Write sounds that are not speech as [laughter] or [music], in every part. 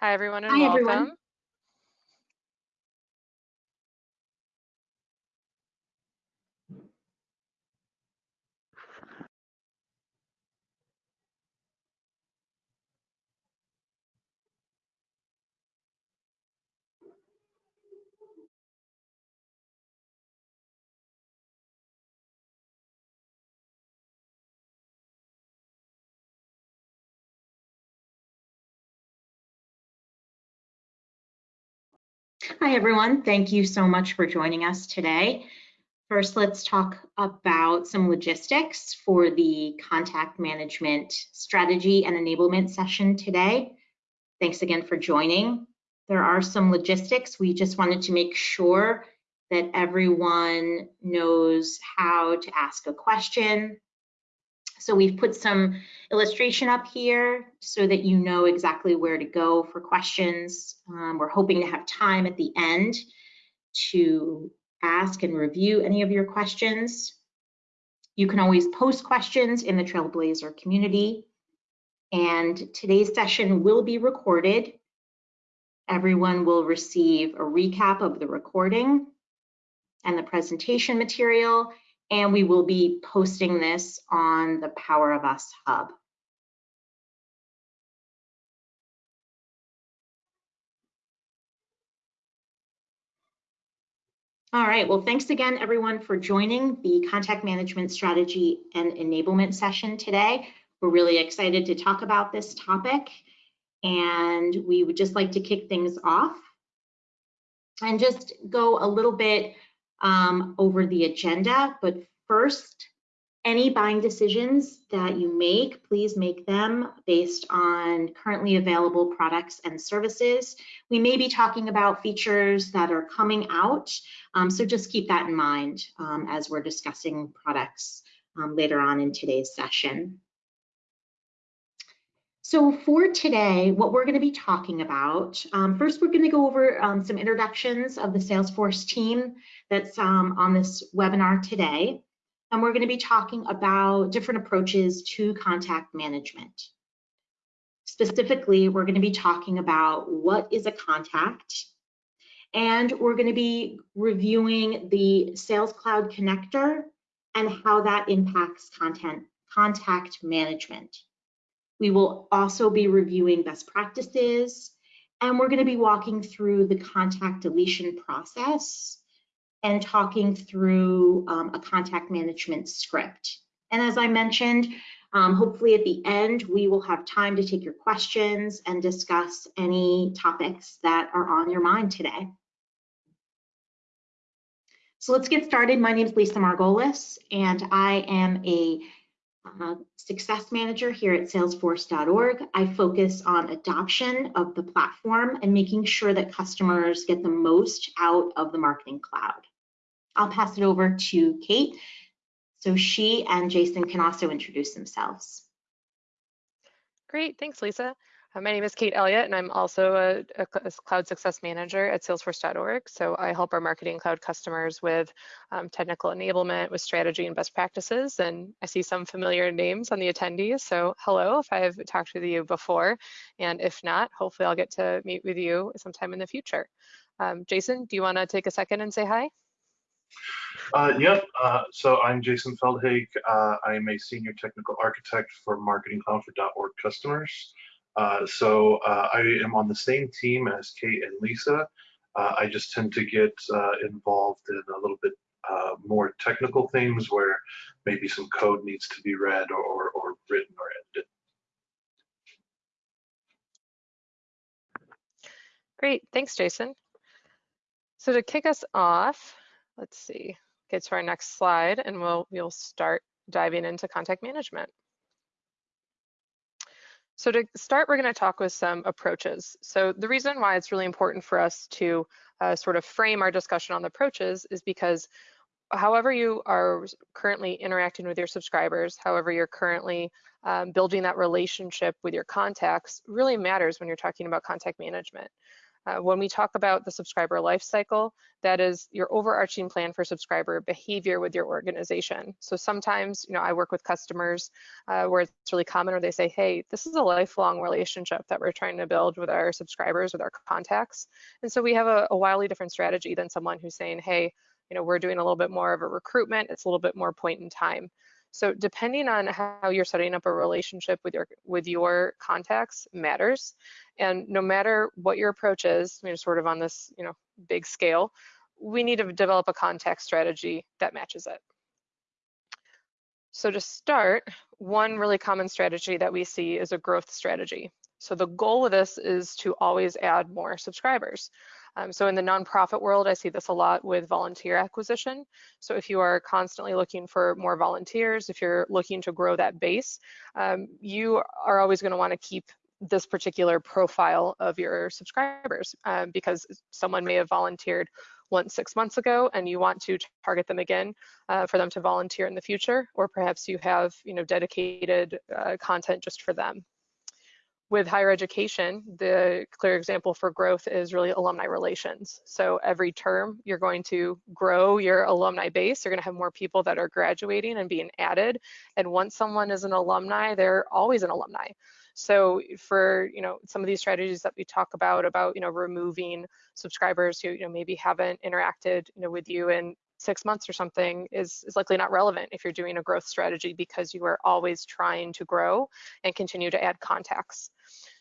Hi, everyone, and Hi, welcome. everyone. Hi, everyone. Thank you so much for joining us today. First, let's talk about some logistics for the contact management strategy and enablement session today. Thanks again for joining. There are some logistics. We just wanted to make sure that everyone knows how to ask a question, so we've put some illustration up here so that you know exactly where to go for questions. Um, we're hoping to have time at the end to ask and review any of your questions. You can always post questions in the Trailblazer community. And today's session will be recorded. Everyone will receive a recap of the recording and the presentation material and we will be posting this on the Power of Us Hub. All right, well, thanks again, everyone, for joining the Contact Management Strategy and Enablement session today. We're really excited to talk about this topic, and we would just like to kick things off and just go a little bit um, over the agenda. But first, any buying decisions that you make, please make them based on currently available products and services. We may be talking about features that are coming out, um, so just keep that in mind um, as we're discussing products um, later on in today's session. So for today, what we're going to be talking about, um, first we're going to go over um, some introductions of the Salesforce team that's um, on this webinar today. And we're going to be talking about different approaches to contact management. Specifically, we're going to be talking about what is a contact, and we're going to be reviewing the Sales Cloud connector and how that impacts content contact management. We will also be reviewing best practices, and we're going to be walking through the contact deletion process and talking through um, a contact management script. And as I mentioned, um, hopefully at the end, we will have time to take your questions and discuss any topics that are on your mind today. So let's get started. My name is Lisa Margolis, and I am a uh, success manager here at salesforce.org. I focus on adoption of the platform and making sure that customers get the most out of the marketing cloud. I'll pass it over to Kate so she and Jason can also introduce themselves. Great, thanks Lisa. Uh, my name is Kate Elliott, and I'm also a, a, Cloud Success Manager at Salesforce.org. So I help our Marketing Cloud customers with um, technical enablement, with strategy and best practices. And I see some familiar names on the attendees. So hello, if I've talked with you before, and if not, hopefully I'll get to meet with you sometime in the future. Um, Jason, do you want to take a second and say hi? Uh, yep. Uh, so I'm Jason Feldhaig. Uh, I'm a senior technical architect for Marketing Cloud for .org customers. Uh, so uh, I am on the same team as Kate and Lisa. Uh, I just tend to get involved in a little bit more technical things where maybe some code needs to be read or, or written or edited. Great, thanks, Jason. So to kick us off, let's see, get to our next slide and we'll, we'll start diving into contact management. So to start, we're going to talk with some approaches. So the reason why it's really important for us to uh, sort of frame our discussion on the approaches is because however you are currently interacting with your subscribers, however you're currently um, building that relationship with your contacts really matters when you're talking about contact management. Uh, when we talk about the subscriber life cycle, that is your overarching plan for subscriber behavior with your organization. So sometimes, you know, I work with customers uh, where it's really common where they say, hey, this is a lifelong relationship that we're trying to build with our subscribers, with our contacts. And so we have a, a wildly different strategy than someone who's saying, hey, you know, we're doing a little bit more of a recruitment, it's a little bit more point in time. So depending on how you're setting up a relationship with your with your contacts matters. And no matter what your approach is, you know, sort of on this, you know, big scale, we need to develop a contact strategy that matches it. So to start, one really common strategy that we see is a growth strategy. So the goal of this is to always add more subscribers. Um, so in the nonprofit world, I see this a lot with volunteer acquisition. So if you are constantly looking for more volunteers, if you're looking to grow that base, um, you are always going to want to keep this particular profile of your subscribers um, because someone may have volunteered once six months ago and you want to target them again uh, for them to volunteer in the future or perhaps you have you know dedicated uh, content just for them with higher education, the clear example for growth is really alumni relations. So every term, you're going to grow your alumni base. You're going to have more people that are graduating and being added. And once someone is an alumni, they're always an alumni. So for you know some of these strategies that we talk about about you know removing subscribers who you know maybe haven't interacted you know with you in six months or something is, is likely not relevant if you're doing a growth strategy because you are always trying to grow and continue to add contacts.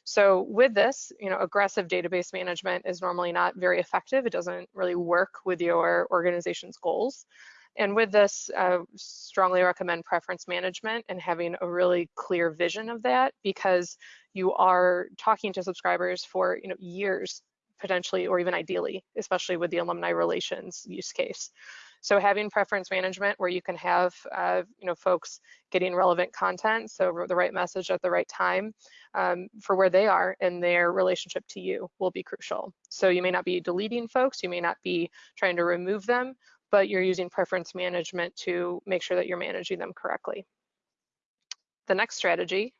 So with this, you know, aggressive database management is normally not very effective. It doesn't really work with your organization's goals. And with this, uh, strongly recommend preference management and having a really clear vision of that because you are talking to subscribers for you know years potentially or even ideally, especially with the alumni relations use case. So having preference management where you can have uh, you know folks getting relevant content, so the right message at the right time um, for where they are in their relationship to you will be crucial. So you may not be deleting folks, you may not be trying to remove them, but you're using preference management to make sure that you're managing them correctly. The next strategy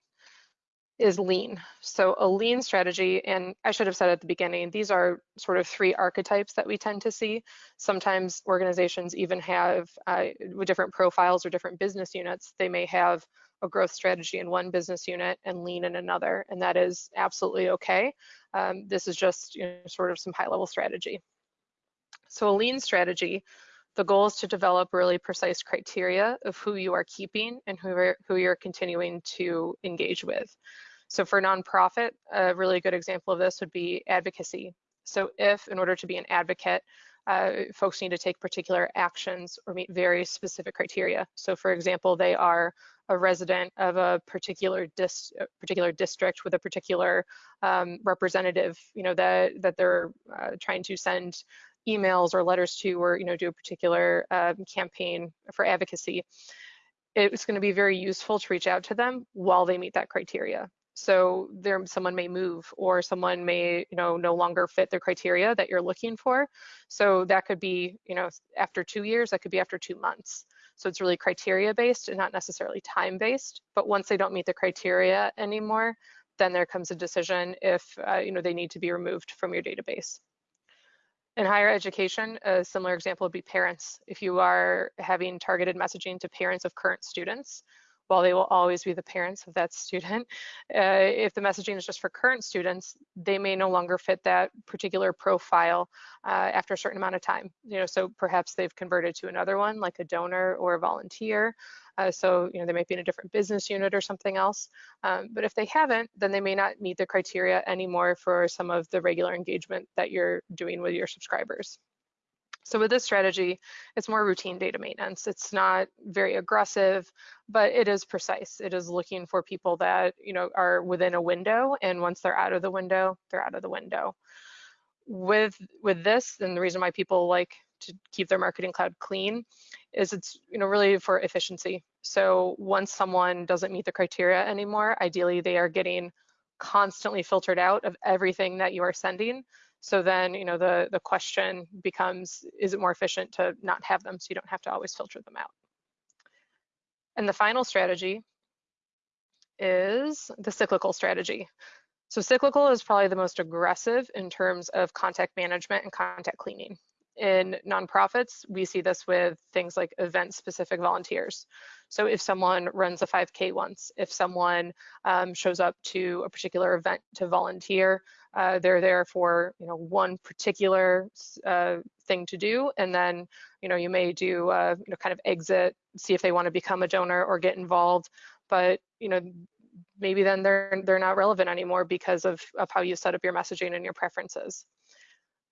is lean. So a lean strategy, and I should have said at the beginning, these are sort of three archetypes that we tend to see. Sometimes organizations even have uh, different profiles or different business units, they may have a growth strategy in one business unit and lean in another, and that is absolutely okay. Um, this is just you know, sort of some high level strategy. So a lean strategy the goal is to develop really precise criteria of who you are keeping and who, are, who you're continuing to engage with. So for nonprofit, a really good example of this would be advocacy. So if in order to be an advocate, uh, folks need to take particular actions or meet very specific criteria. So for example, they are a resident of a particular dis particular district with a particular um, representative, you know, that that they're uh, trying to send emails or letters to, or you know, do a particular um, campaign for advocacy. It's going to be very useful to reach out to them while they meet that criteria. So there, someone may move or someone may, you know, no longer fit the criteria that you're looking for. So that could be, you know, after two years, that could be after two months. So it's really criteria based and not necessarily time based. But once they don't meet the criteria anymore, then there comes a decision if, uh, you know, they need to be removed from your database. In higher education, a similar example would be parents. If you are having targeted messaging to parents of current students, while they will always be the parents of that student, [laughs] uh, if the messaging is just for current students, they may no longer fit that particular profile uh, after a certain amount of time. You know, so perhaps they've converted to another one, like a donor or a volunteer. Uh, so, you know, they might be in a different business unit or something else. Um, but if they haven't, then they may not meet the criteria anymore for some of the regular engagement that you're doing with your subscribers. So with this strategy, it's more routine data maintenance. It's not very aggressive, but it is precise. It is looking for people that you know are within a window, and once they're out of the window, they're out of the window. With with this, and the reason why people like to keep their marketing cloud clean is it's you know really for efficiency. So once someone doesn't meet the criteria anymore, ideally they are getting constantly filtered out of everything that you are sending so then, you know, the, the question becomes, is it more efficient to not have them so you don't have to always filter them out? And the final strategy is the cyclical strategy. So cyclical is probably the most aggressive in terms of contact management and contact cleaning. In nonprofits, we see this with things like event specific volunteers. So if someone runs a 5K once, if someone um, shows up to a particular event to volunteer, uh, they're there for you know one particular uh, thing to do, and then you know you may do uh, you know kind of exit, see if they want to become a donor or get involved, but you know maybe then they're they're not relevant anymore because of of how you set up your messaging and your preferences.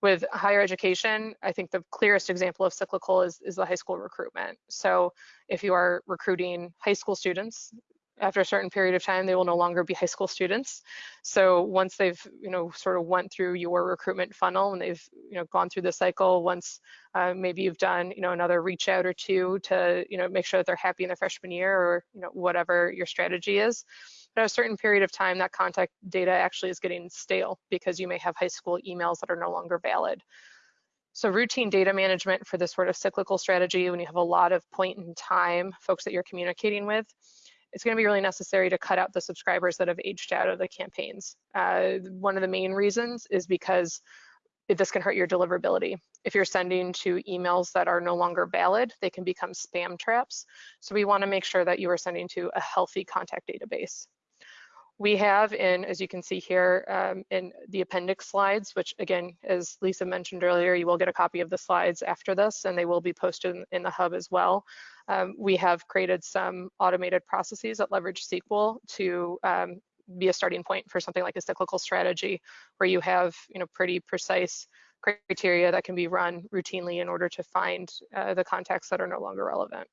With higher education, I think the clearest example of cyclical is, is the high school recruitment. So if you are recruiting high school students, after a certain period of time, they will no longer be high school students. So once they've, you know, sort of went through your recruitment funnel and they've, you know, gone through the cycle, once uh, maybe you've done, you know, another reach out or two to, you know, make sure that they're happy in their freshman year or, you know, whatever your strategy is. But at a certain period of time, that contact data actually is getting stale because you may have high school emails that are no longer valid. So routine data management for this sort of cyclical strategy, when you have a lot of point in time folks that you're communicating with, it's going to be really necessary to cut out the subscribers that have aged out of the campaigns. Uh, one of the main reasons is because this can hurt your deliverability. If you're sending to emails that are no longer valid, they can become spam traps. So we want to make sure that you are sending to a healthy contact database. We have in, as you can see here, um, in the appendix slides, which again, as Lisa mentioned earlier, you will get a copy of the slides after this and they will be posted in, in the hub as well. Um, we have created some automated processes that leverage SQL to um, be a starting point for something like a cyclical strategy where you have you know pretty precise criteria that can be run routinely in order to find uh, the contacts that are no longer relevant.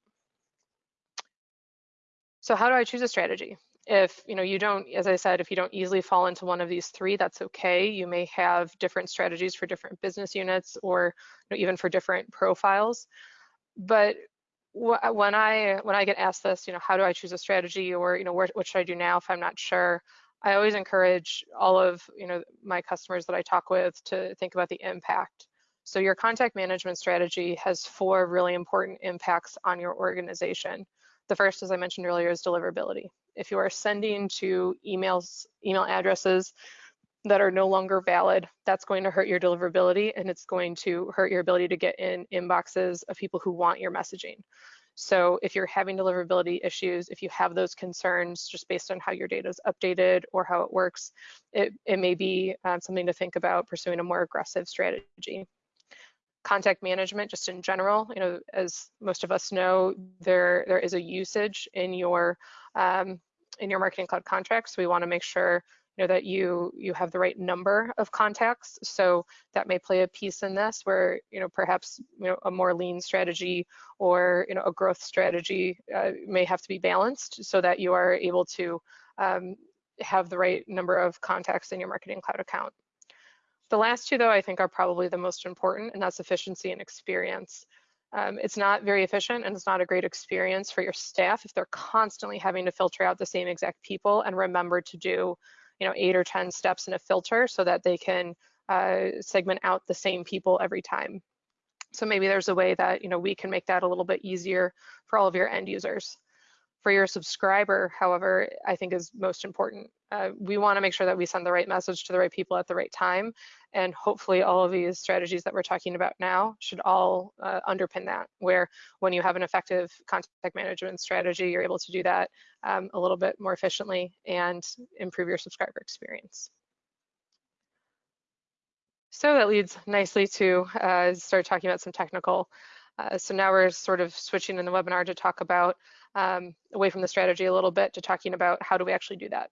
So how do I choose a strategy? If you know you don't, as I said, if you don't easily fall into one of these three, that's okay. You may have different strategies for different business units or you know, even for different profiles. But when I when I get asked this, you know, how do I choose a strategy or you know, where, what should I do now if I'm not sure? I always encourage all of you know my customers that I talk with to think about the impact. So your contact management strategy has four really important impacts on your organization. The first, as I mentioned earlier, is deliverability. If you are sending to emails, email addresses that are no longer valid, that's going to hurt your deliverability and it's going to hurt your ability to get in inboxes of people who want your messaging. So if you're having deliverability issues, if you have those concerns just based on how your data is updated or how it works, it, it may be um, something to think about pursuing a more aggressive strategy. Contact management, just in general, you know, as most of us know, there there is a usage in your um, in your marketing cloud contracts. So we want to make sure know that you you have the right number of contacts. So that may play a piece in this where you know perhaps you know a more lean strategy or you know a growth strategy uh, may have to be balanced so that you are able to um, have the right number of contacts in your marketing cloud account. The last two though i think are probably the most important and that's efficiency and experience. Um, it's not very efficient and it's not a great experience for your staff if they're constantly having to filter out the same exact people and remember to do you know, eight or 10 steps in a filter so that they can uh, segment out the same people every time. So maybe there's a way that, you know, we can make that a little bit easier for all of your end users. For your subscriber, however, I think is most important. Uh, we want to make sure that we send the right message to the right people at the right time. And hopefully all of these strategies that we're talking about now should all uh, underpin that, where when you have an effective contact management strategy, you're able to do that um, a little bit more efficiently and improve your subscriber experience. So that leads nicely to uh, start talking about some technical. Uh, so now we're sort of switching in the webinar to talk about um, away from the strategy a little bit to talking about how do we actually do that.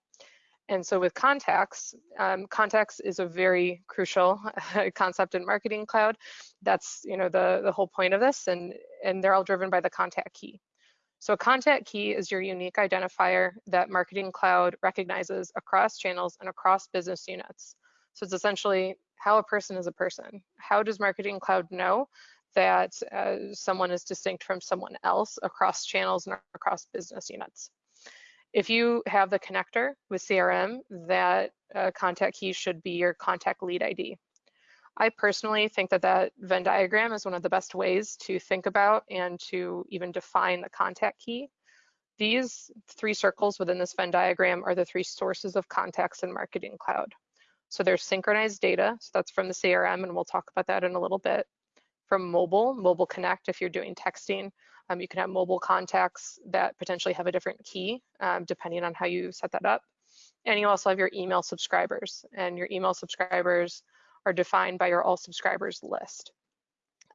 And so with contacts, um, contacts is a very crucial [laughs] concept in Marketing Cloud. That's you know the, the whole point of this, and, and they're all driven by the contact key. So a contact key is your unique identifier that Marketing Cloud recognizes across channels and across business units. So it's essentially how a person is a person. How does Marketing Cloud know that uh, someone is distinct from someone else across channels and across business units. If you have the connector with CRM, that uh, contact key should be your contact lead ID. I personally think that that Venn diagram is one of the best ways to think about and to even define the contact key. These three circles within this Venn diagram are the three sources of contacts in Marketing Cloud. So there's synchronized data, so that's from the CRM, and we'll talk about that in a little bit. From mobile, Mobile Connect, if you're doing texting, um, you can have mobile contacts that potentially have a different key, um, depending on how you set that up. And you also have your email subscribers, and your email subscribers are defined by your all subscribers list.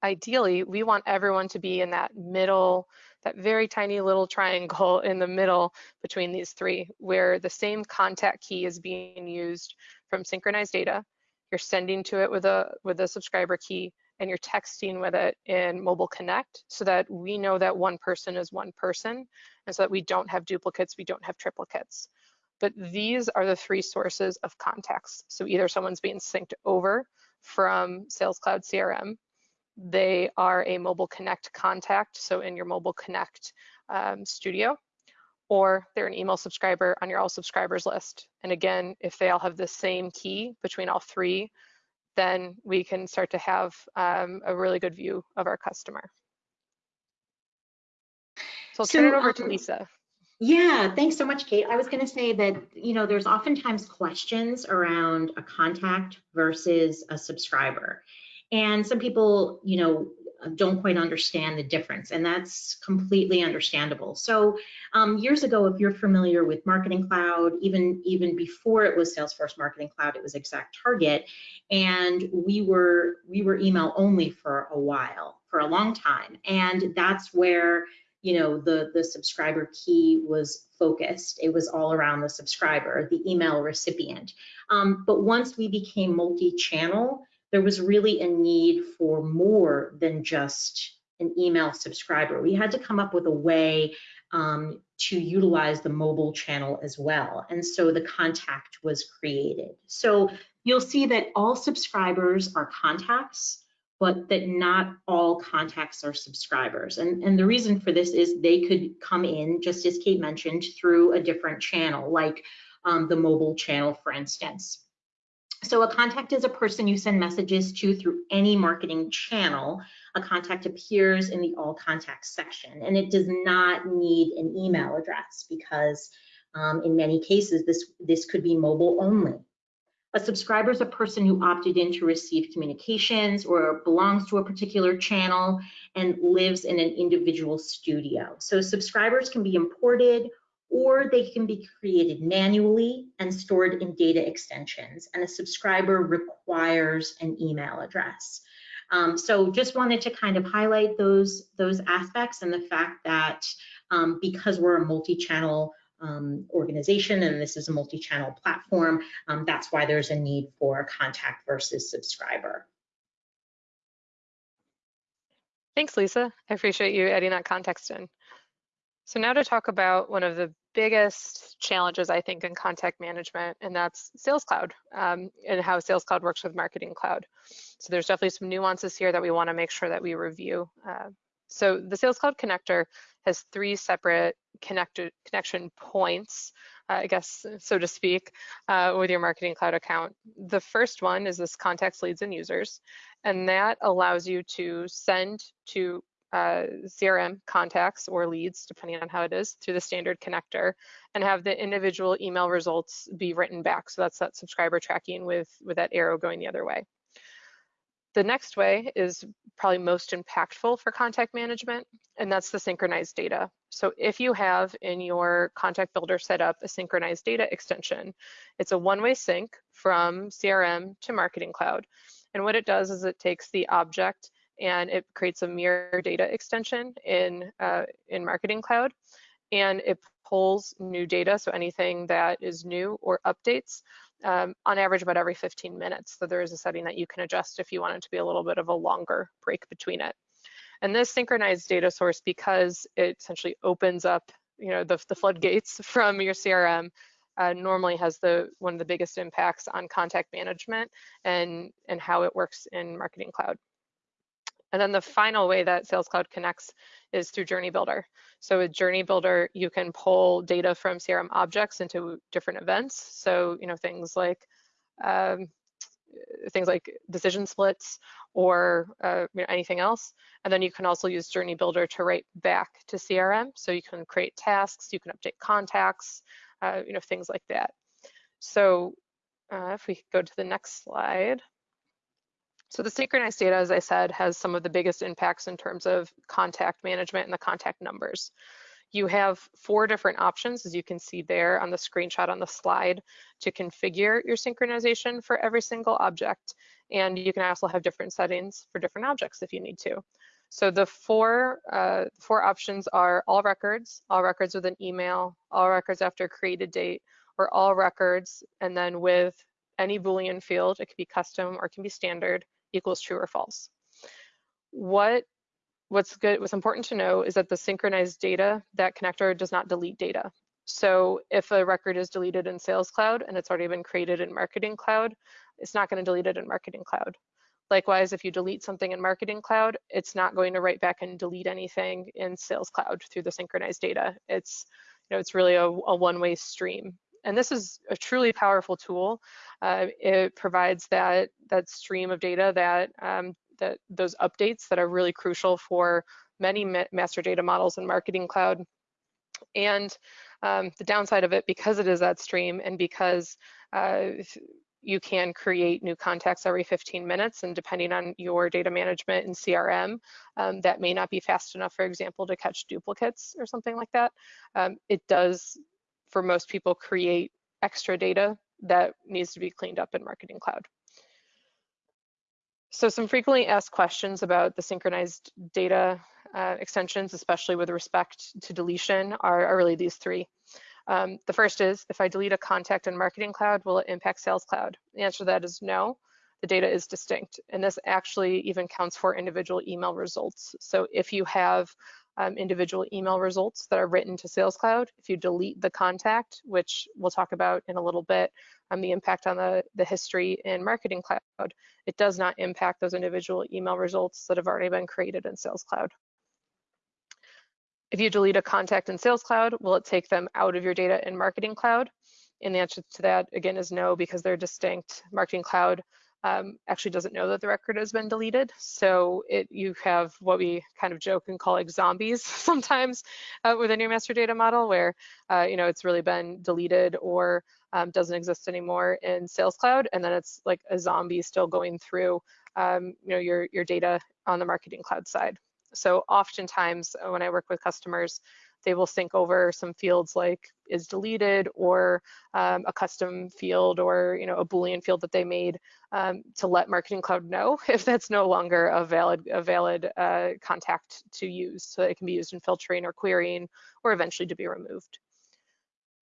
Ideally, we want everyone to be in that middle, that very tiny little triangle [laughs] in the middle between these three, where the same contact key is being used from synchronized data. You're sending to it with a with a subscriber key, and you're texting with it in Mobile Connect so that we know that one person is one person and so that we don't have duplicates, we don't have triplicates. But these are the three sources of contacts. So either someone's being synced over from Sales Cloud CRM, they are a Mobile Connect contact, so in your Mobile Connect um, studio, or they're an email subscriber on your all subscribers list. And again, if they all have the same key between all three, then we can start to have um, a really good view of our customer. So I'll so, turn it over um, to Lisa. Yeah, thanks so much, Kate. I was going to say that, you know, there's oftentimes questions around a contact versus a subscriber. And some people, you know, don't quite understand the difference, and that's completely understandable. So um, years ago, if you're familiar with Marketing Cloud, even even before it was Salesforce Marketing Cloud, it was Exact Target, and we were we were email only for a while, for a long time, and that's where you know the the subscriber key was focused. It was all around the subscriber, the email recipient. Um, but once we became multi-channel there was really a need for more than just an email subscriber. We had to come up with a way um, to utilize the mobile channel as well. And so the contact was created. So you'll see that all subscribers are contacts, but that not all contacts are subscribers. And, and the reason for this is they could come in, just as Kate mentioned, through a different channel, like um, the mobile channel, for instance. So a contact is a person you send messages to through any marketing channel. A contact appears in the all contacts section and it does not need an email address because um, in many cases this, this could be mobile only. A subscriber is a person who opted in to receive communications or belongs to a particular channel and lives in an individual studio. So subscribers can be imported or they can be created manually and stored in data extensions. And a subscriber requires an email address. Um, so just wanted to kind of highlight those, those aspects and the fact that um, because we're a multi-channel um, organization and this is a multi-channel platform, um, that's why there's a need for contact versus subscriber. Thanks, Lisa. I appreciate you adding that context in. So now to talk about one of the biggest challenges, I think, in contact management, and that's Sales Cloud um, and how Sales Cloud works with Marketing Cloud. So there's definitely some nuances here that we want to make sure that we review. Uh, so the Sales Cloud connector has three separate connection points, uh, I guess, so to speak, uh, with your Marketing Cloud account. The first one is this contacts, leads, and users, and that allows you to send to uh, CRM contacts or leads, depending on how it is, through the standard connector and have the individual email results be written back. So that's that subscriber tracking with, with that arrow going the other way. The next way is probably most impactful for contact management, and that's the synchronized data. So if you have in your contact builder set up a synchronized data extension, it's a one-way sync from CRM to Marketing Cloud. And what it does is it takes the object and it creates a mirror data extension in, uh, in Marketing Cloud, and it pulls new data, so anything that is new or updates, um, on average about every 15 minutes. So there is a setting that you can adjust if you want it to be a little bit of a longer break between it. And this synchronized data source, because it essentially opens up you know, the, the floodgates [laughs] from your CRM, uh, normally has the one of the biggest impacts on contact management and, and how it works in Marketing Cloud. And then the final way that Sales Cloud connects is through Journey Builder. So with Journey Builder, you can pull data from CRM objects into different events. So, you know, things like, um, things like decision splits or uh, you know, anything else. And then you can also use Journey Builder to write back to CRM. So you can create tasks, you can update contacts, uh, you know, things like that. So uh, if we go to the next slide. So the synchronized data, as I said, has some of the biggest impacts in terms of contact management and the contact numbers. You have four different options, as you can see there on the screenshot on the slide, to configure your synchronization for every single object. And you can also have different settings for different objects if you need to. So the four, uh, four options are all records, all records with an email, all records after created date, or all records, and then with any Boolean field, it can be custom or it can be standard, equals true or false. What what's good, what's important to know is that the synchronized data, that connector does not delete data. So if a record is deleted in Sales Cloud and it's already been created in Marketing Cloud, it's not going to delete it in Marketing Cloud. Likewise, if you delete something in Marketing Cloud, it's not going to write back and delete anything in Sales Cloud through the synchronized data. It's, you know, it's really a, a one-way stream. And this is a truly powerful tool. Uh, it provides that that stream of data that um, that those updates that are really crucial for many ma master data models in Marketing Cloud. And um, the downside of it, because it is that stream and because uh, you can create new contacts every 15 minutes and depending on your data management and CRM, um, that may not be fast enough, for example, to catch duplicates or something like that. Um, it does, for most people, create extra data that needs to be cleaned up in Marketing Cloud. So some frequently asked questions about the synchronized data uh, extensions, especially with respect to deletion, are, are really these three. Um, the first is, if I delete a contact in Marketing Cloud, will it impact Sales Cloud? The answer to that is no. The data is distinct, and this actually even counts for individual email results. So if you have um, individual email results that are written to Sales Cloud. If you delete the contact, which we'll talk about in a little bit, um, the impact on the, the history in Marketing Cloud, it does not impact those individual email results that have already been created in Sales Cloud. If you delete a contact in Sales Cloud, will it take them out of your data in Marketing Cloud? And the answer to that, again, is no, because they're distinct. Marketing Cloud um, actually doesn't know that the record has been deleted. So it you have what we kind of joke and call like zombies [laughs] sometimes uh, within your master data model where, uh, you know, it's really been deleted or um, doesn't exist anymore in Sales Cloud. And then it's like a zombie still going through, um, you know, your, your data on the Marketing Cloud side. So oftentimes uh, when I work with customers, they will sync over some fields like is deleted or um, a custom field or you know a boolean field that they made um, to let marketing cloud know [laughs] if that's no longer a valid a valid uh, contact to use. So it can be used in filtering or querying or eventually to be removed.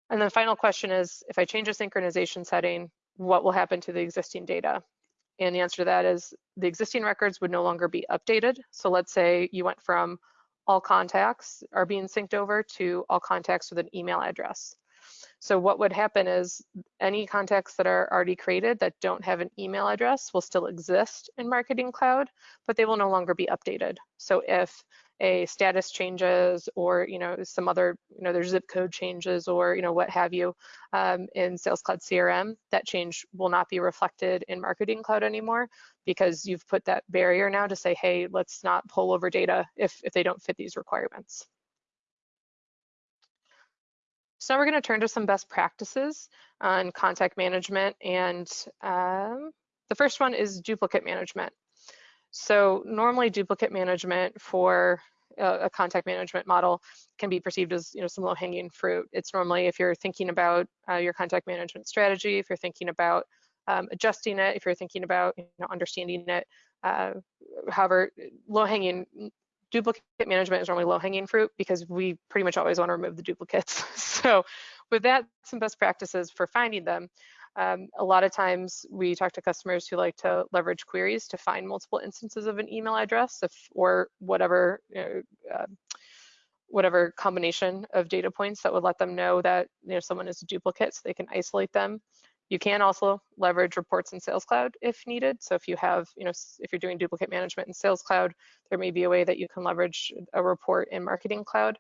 And the final question is if i change a synchronization setting what will happen to the existing data? And the answer to that is the existing records would no longer be updated. So let's say you went from all contacts are being synced over to all contacts with an email address. So what would happen is any contacts that are already created that don't have an email address will still exist in Marketing Cloud, but they will no longer be updated. So if a status changes or you know some other you know there's zip code changes or you know what have you um, in Sales Cloud CRM, that change will not be reflected in Marketing Cloud anymore because you've put that barrier now to say, hey, let's not pull over data if if they don't fit these requirements. So now we're going to turn to some best practices on contact management and um, the first one is duplicate management. So normally duplicate management for a, contact management model can be perceived as you know some low-hanging fruit. It's normally if you're thinking about uh, your contact management strategy, if you're thinking about um, adjusting it, if you're thinking about you know understanding it. Uh, however, low-hanging duplicate management is normally low-hanging fruit because we pretty much always want to remove the duplicates. [laughs] so with that, some best practices for finding them. Um, a lot of times we talk to customers who like to leverage queries to find multiple instances of an email address if, or whatever you know, uh, whatever combination of data points that would let them know that you know someone is a duplicate so they can isolate them. You can also leverage reports in Sales Cloud if needed. So if you have, you know, if you're doing duplicate management in Sales Cloud, there may be a way that you can leverage a report in Marketing Cloud.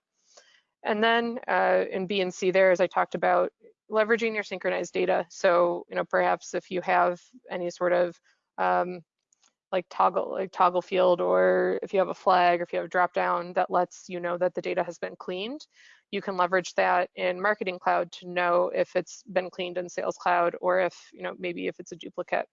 And then uh, in B and C there, as I talked about, leveraging your synchronized data. So, you know, perhaps if you have any sort of um, like toggle like toggle field or if you have a flag or if you have a drop down that lets you know that the data has been cleaned you can leverage that in marketing cloud to know if it's been cleaned in sales cloud or if you know maybe if it's a duplicate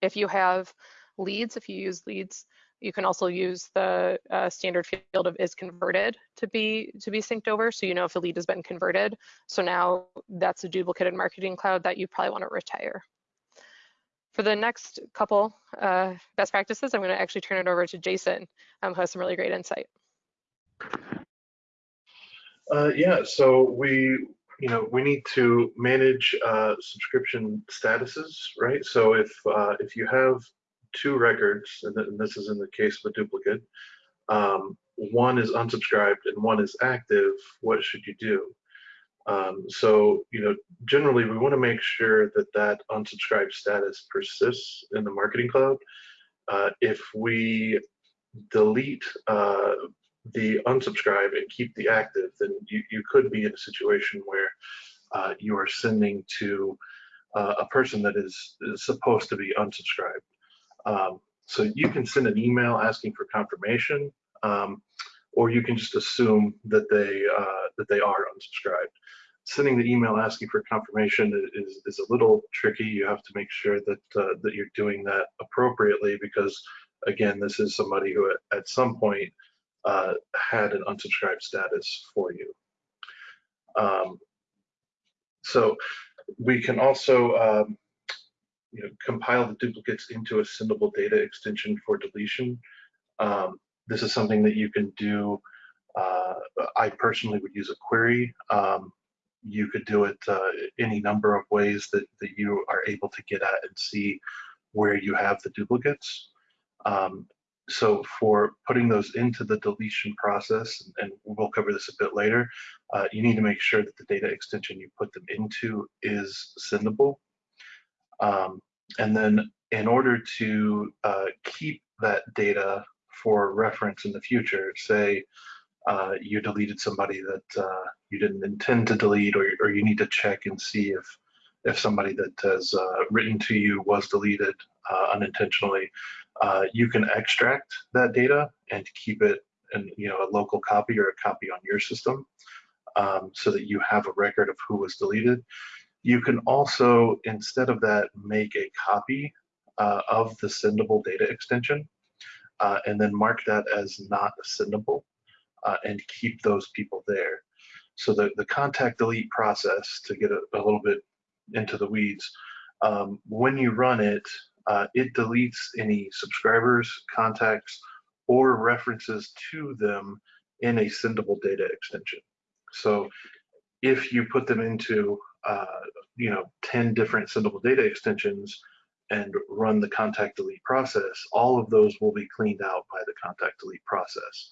if you have leads if you use leads you can also use the uh, standard field of is converted to be to be synced over so you know if a lead has been converted so now that's a duplicate in marketing cloud that you probably want to retire for the next couple uh, best practices, I'm going to actually turn it over to Jason, um, who has some really great insight. Uh, yeah, so we, you know, we need to manage uh, subscription statuses, right? So if uh, if you have two records, and, th and, this is in the case of a duplicate, um, one is unsubscribed and one is active, what should you do? Um, so, you know, generally we want to make sure that that unsubscribed status persists in the marketing cloud. Uh, if we delete uh, the unsubscribe and keep the active, then you, you could be in a situation where uh, you are sending to uh, a person that is, is, supposed to be unsubscribed. Um, so you can send an email asking for confirmation, um, or you can just assume that they uh, that they are unsubscribed sending the email asking for confirmation is, is a little tricky. You have to make sure that uh, that you're doing that appropriately because, again, this is somebody who at, some point uh, had an unsubscribed status for you. Um, so we can also um, you know, compile the duplicates into a sendable data extension for deletion. Um, this is something that you can do. Uh, I personally would use a query. Um, you could do it uh, any number of ways that, that you are able to get at and see where you have the duplicates. Um, so for putting those into the deletion process, and we'll cover this a bit later, uh, you need to make sure that the data extension you put them into is sendable. Um, and then in order to uh, keep that data for reference in the future, say uh, you deleted somebody that uh, you didn't intend to delete, or, or you need to check and see if if somebody that has uh, written to you was deleted uh, unintentionally, uh, you can extract that data and keep it in you know a local copy or a copy on your system, um, so that you have a record of who was deleted. You can also, instead of that, make a copy uh, of the sendable data extension, and then mark that as not sendable uh, and keep those people there. So the, the contact delete process, to get a, a little bit into the weeds, um, when you run it, uh, it deletes any subscribers, contacts, or references to them in a sendable data extension. So if you put them into, uh, you know, 10 different sendable data extensions and run the contact delete process, all of those will be cleaned out by the contact delete process.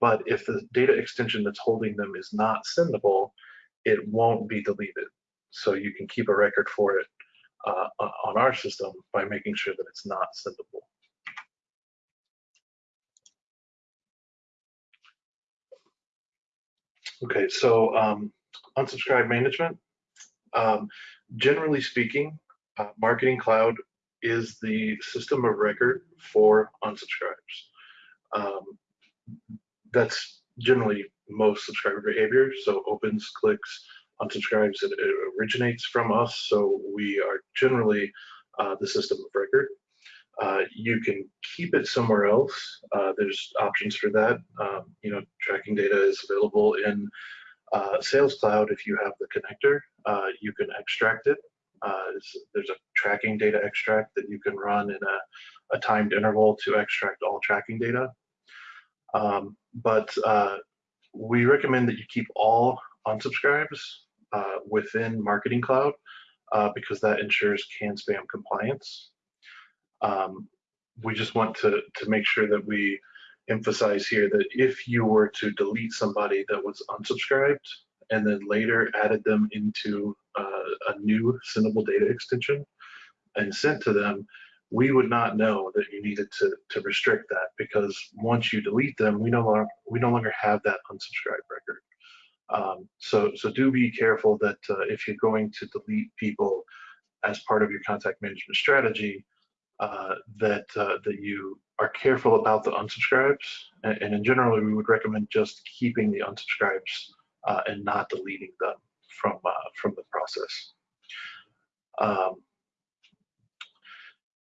But if the data extension that's holding them is not sendable, it won't be deleted. So you can keep a record for it uh, on our system by making sure that it's not sendable. Okay, so um, unsubscribe management. Um, generally speaking, uh, Marketing Cloud is the system of record for unsubscribes. Um, that's generally most subscriber behavior. So opens, clicks, unsubscribes, it, it originates from us. So we are generally uh, the system of record. Uh, you can keep it somewhere else. Uh, there's options for that. Um, you know, tracking data is available in uh, Sales Cloud. If you have the connector, uh, you can extract it. Uh, there's a tracking data extract that you can run in a, a timed interval to extract all tracking data. Um, but uh, we recommend that you keep all unsubscribes uh, within Marketing Cloud uh, because that ensures CAN spam compliance. Um, we just want to, to make sure that we emphasize here that if you were to delete somebody that was unsubscribed and then later added them into uh, a new sendable data extension and sent to them, we would not know that you needed to, to restrict that because once you delete them, we no longer we no longer have that unsubscribe record. Um, so, so do be careful that uh, if you're going to delete people as part of your contact management strategy, uh, that uh, that you are careful about the unsubscribes. And, and, in general, we would recommend just keeping the unsubscribes uh, and not deleting them from uh, from the process. Um,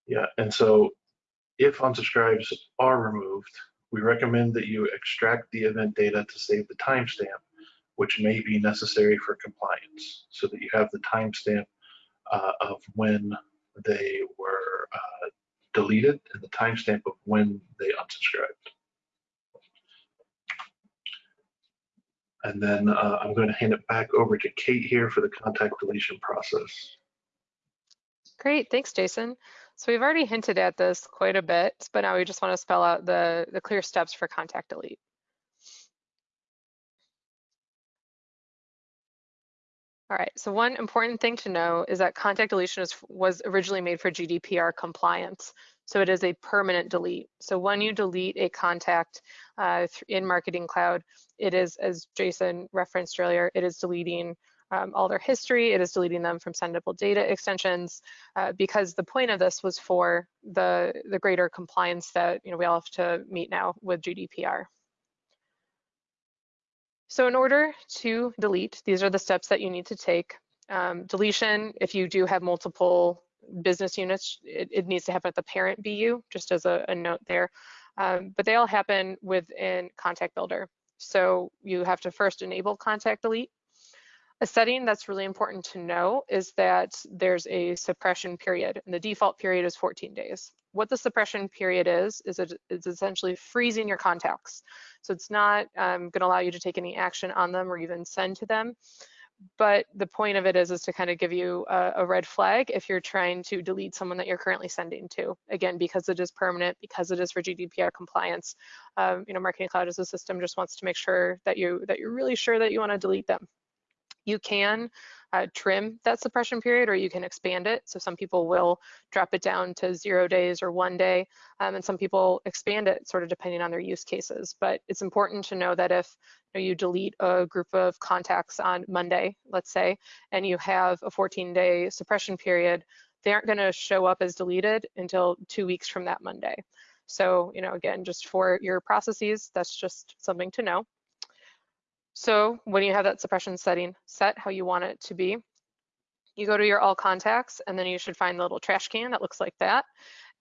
yeah, and so if unsubscribes are removed, we recommend that you extract the event data to save the timestamp, which may be necessary for compliance, so that you have the timestamp uh, of when they were uh, deleted and the timestamp of when they unsubscribed. And then uh, I'm going to hand it back over to Kate here for the contact deletion process. Great, thanks, Jason. So we've already hinted at this quite a bit, but now we just want to spell out the, the clear steps for contact delete. All right, so one important thing to know is that contact deletion is, was originally made for GDPR compliance. So it is a permanent delete. So when you delete a contact uh, in Marketing Cloud, it is, as Jason referenced earlier, it is deleting um, all their history. It is deleting them from sendable data extensions uh, because the point of this was for the, the greater compliance that you know we all have to meet now with GDPR. So in order to delete, these are the steps that you need to take. Um, deletion, if you do have multiple business units, it, it, needs to happen at the parent BU, just as a, a note there. Um, but they all happen within Contact Builder. So you have to first enable contact delete. A setting that's really important to know is that there's a suppression period, and the default period is 14 days. What the suppression period is, is it, it's essentially freezing your contacts. So it's not um, going to allow you to take any action on them or even send to them. But the point of it is, is to kind of give you a, a red flag if you're trying to delete someone that you're currently sending to. Again, because it is permanent, because it is for GDPR compliance. Um, you know, Marketing Cloud as a system just wants to make sure that you that you're really sure that you want to delete them. You can uh, trim that suppression period or you can expand it. So some people will drop it down to zero days or one day, um, and some people expand it sort of depending on their use cases. But it's important to know that if know, you delete a group of contacts on Monday, let's say, and you have a 14 day suppression period, they aren't gonna show up as deleted until two weeks from that Monday. So, you know, again, just for your processes, that's just something to know. So when you have that suppression setting set how you want it to be, you go to your all contacts and then you should find the little trash can that looks like that.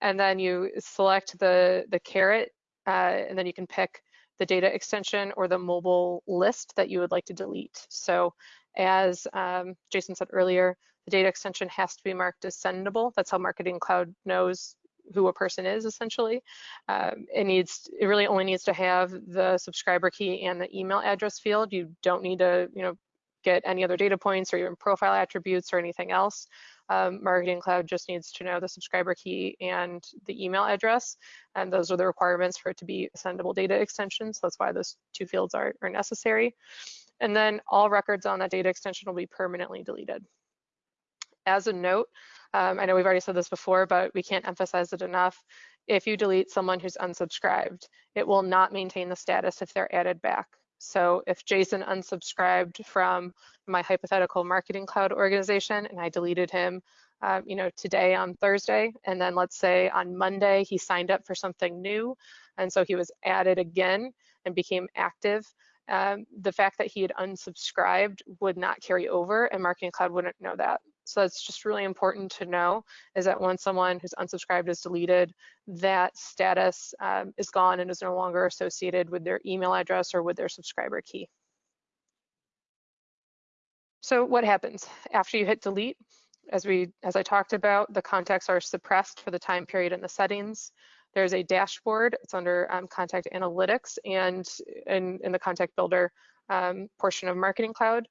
And then you select the, the caret uh, and then you can pick the data extension or the mobile list that you would like to delete. So as um, Jason said earlier, the data extension has to be marked as sendable. That's how Marketing Cloud knows who a person is essentially. Um, it needs, it really only needs to have the subscriber key and the email address field. You don't need to, you know, get any other data points or even profile attributes or anything else. Um, Marketing Cloud just needs to know the subscriber key and the email address, and those are the requirements for it to be a sendable data extension. So that's why those two fields are, are necessary. And then all records on that data extension will be permanently deleted. As a note, um, I know we've already said this before, but we can't emphasize it enough. If you delete someone who's unsubscribed, it will not maintain the status if they're added back. So if Jason unsubscribed from my hypothetical marketing cloud organization and I deleted him, uh, you know, today on Thursday, and then let's say on Monday he signed up for something new, and so he was added again and became active, um, the fact that he had unsubscribed would not carry over and Marketing Cloud wouldn't know that. So that's just really important to know is that when someone who's unsubscribed is deleted, that status um, is gone and is no longer associated with their email address or with their subscriber key. So what happens after you hit delete? As we, as I talked about, the contacts are suppressed for the time period in the settings. There's a dashboard, it's under um, contact analytics and in, in the contact builder um, portion of Marketing Cloud.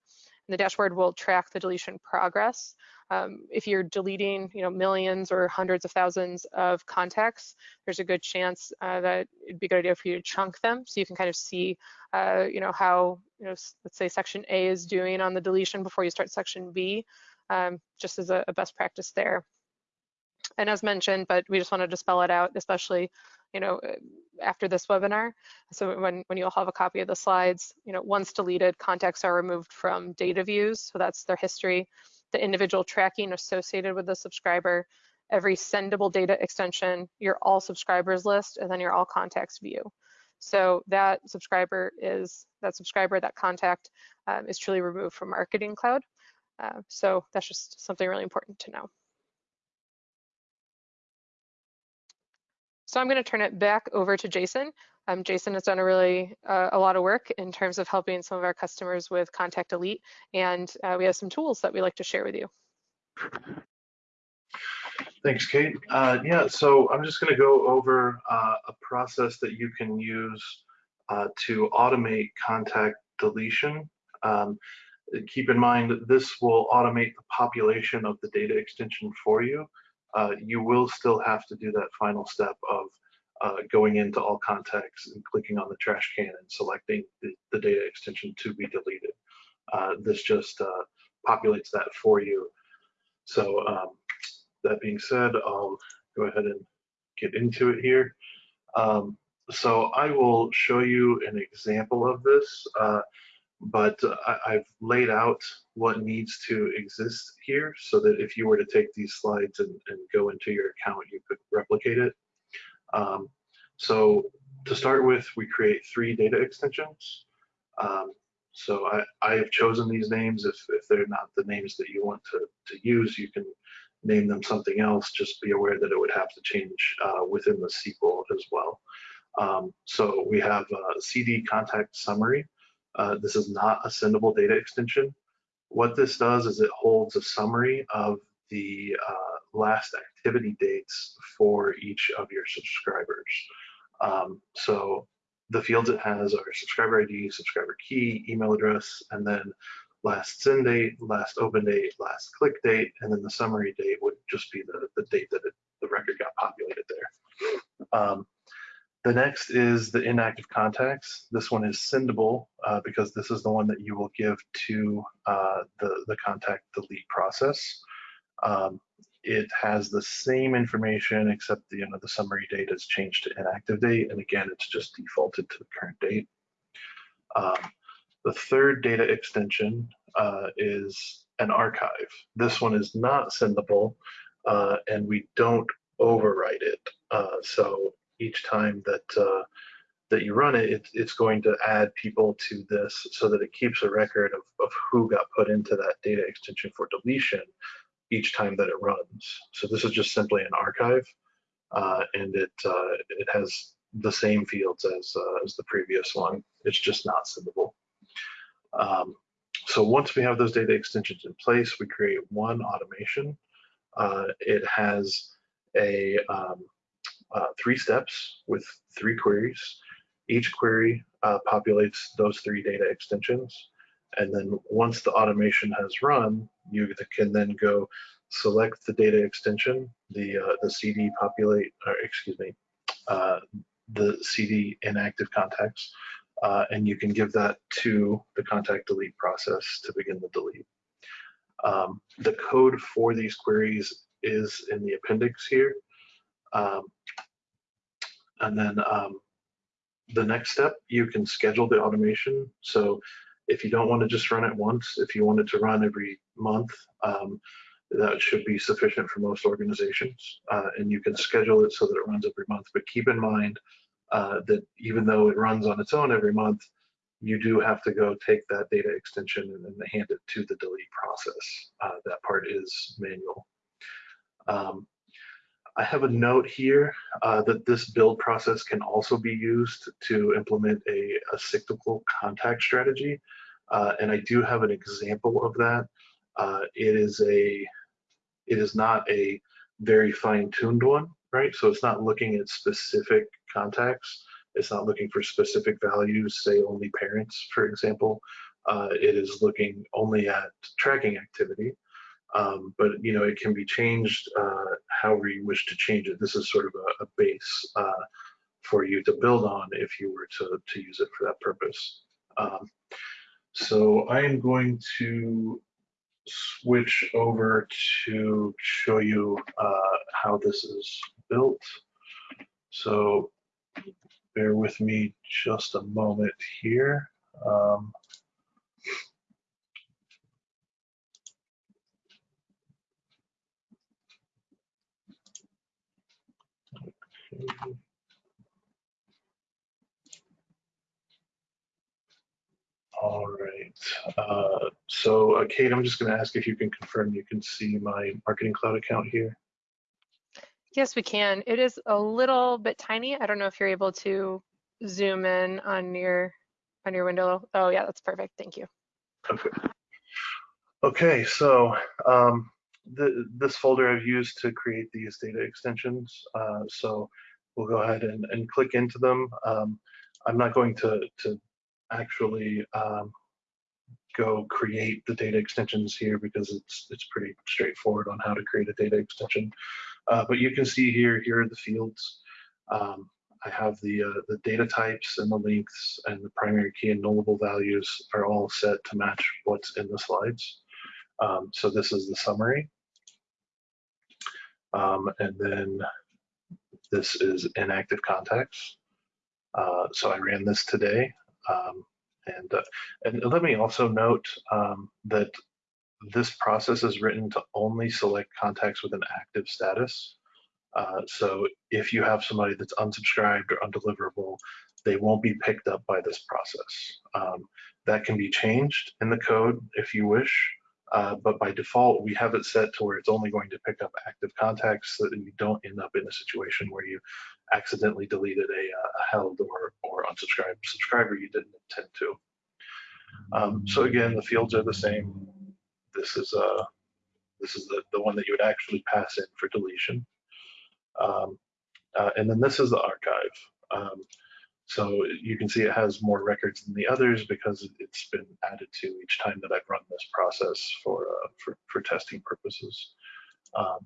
The dashboard will track the deletion progress. Um, if you're deleting, you know, millions or hundreds of thousands of contacts, there's a good chance uh, that it'd be a good idea for you to chunk them so you can kind of see, uh, you know, how, you know, let's say section A is doing on the deletion before you start section B, um, just as a, a best practice there. And as mentioned, but we just wanted to spell it out, especially, you know, after this webinar. So when, when you'll have a copy of the slides, you know, once deleted, contacts are removed from data views. So that's their history, the individual tracking associated with the subscriber, every sendable data extension, your all subscribers list, and then your all contacts view. So that subscriber is, that subscriber, that contact um, is truly removed from Marketing Cloud. Uh, so that's just something really important to know. So I'm going to turn it back over to Jason. Um, Jason has done a really uh, a lot of work in terms of helping some of our customers with Contact Delete, and uh, we have some tools that we like to share with you. Thanks, Kate. Uh, yeah, so I'm just going to go over uh, a process that you can use uh, to automate contact deletion. Um, keep in mind that this will automate the population of the data extension for you. Uh, you will still have to do that final step of uh, going into all contacts and clicking on the trash can and selecting the, the data extension to be deleted. Uh, this just populates that for you. So um, that being said, I'll go ahead and get into it here. Um, so I will show you an example of this, uh, but I, have laid out what needs to exist here so that if you were to take these slides and, and go into your account, you could replicate it. Um, so to start with, we create three data extensions. Um, so I, I have chosen these names. If, if they're not the names that you want to, to use, you can name them something else, just be aware that it would have to change uh, within the SQL as well. Um, so we have a CD contact summary. Uh, this is not a sendable data extension. What this does is it holds a summary of the uh, last activity dates for each of your subscribers. Um, so the fields it has are subscriber ID, subscriber key, email address, and then last send date, last open date, last click date, and then the summary date would just be the, the date that it, the record got populated there. Um, the next is the inactive contacts. This one is sendable uh, because this is the one that you will give to uh, the, the contact delete process. Um, it has the same information except the, you know, the summary date is changed to inactive date. And again, it's just defaulted to the current date. Um, the third data extension uh, is an archive. This one is not sendable uh, and we don't overwrite it. Uh, so each time that uh, that you run it, it, it's going to add people to this so that it keeps a record of, of who got put into that data extension for deletion each time that it runs. So this is just simply an archive uh, and it uh, it has the same fields as, as the previous one. It's just not sendable. Um, so once we have those data extensions in place, we create one automation. Uh, it has a um, uh, three steps with three queries. Each query uh, populates those three data extensions. And then once the automation has run, you can then go select the data extension, the uh, the CD populate, or excuse me, uh, the CD inactive contacts, uh, and you can give that to the contact delete process to begin the delete. Um, the code for these queries is in the appendix here. Um, and then um, the next step, you can schedule the automation. So if you don't want to just run it once, if you want it to run every month, um, that should be sufficient for most organizations. Uh, and you can schedule it so that it runs every month. But keep in mind uh, that even though it runs on its own every month, you do have to go take that data extension and hand it to the delete process. Uh, that part is manual. Um, I have a note here uh, that this build process can also be used to implement a, a cyclical contact strategy. Uh, and I do have an example of that. Uh, it is a, it is not a very fine-tuned one, right? So it's not looking at specific contacts. It's not looking for specific values, say only parents, for example. Uh, it is looking only at tracking activity. Um, but you know, it can be changed uh, however you wish to change it. This is sort of a, a base uh, for you to build on if you were to, to use it for that purpose. Um, so I am going to switch over to show you uh, how this is built. So bear with me just a moment here. Um, okay. All right. Uh, so, uh, Kate, I'm just going to ask if you can confirm you can see my Marketing Cloud account here. Yes, we can. It is a little bit tiny. I don't know if you're able to zoom in on your on your window. Oh yeah, that's perfect. Thank you. Okay. Okay, so um, the, this folder I've used to create these data extensions. Uh, so we'll go ahead and, and click into them. Um, I'm not going to, to actually um, go create the data extensions here because it's it's pretty straightforward on how to create a data extension. Uh, but you can see here, here are the fields. Um, I have the, uh, the data types and the lengths and the primary key and nullable values are all set to match what's in the slides. Um, so this is the summary. Um, and then this is inactive contacts. Uh, so I ran this today. Um, and, uh, and let me also note um, that this process is written to only select contacts with an active status. Uh, so if you have somebody that's unsubscribed or undeliverable, they won't be picked up by this process. Um, that can be changed in the code if you wish, uh, but by default, we have it set to where it's only going to pick up active contacts so that you don't end up in a situation where you accidentally deleted a, a held or, or unsubscribed subscriber you didn't intend to. Um, so again, the fields are the same. This is uh, this is the, the one that you would actually pass in for deletion. Um, uh, and then this is the archive. Um, so you can see it has more records than the others because it's been added to each time that I've run this process for uh, for, for, testing purposes. Um,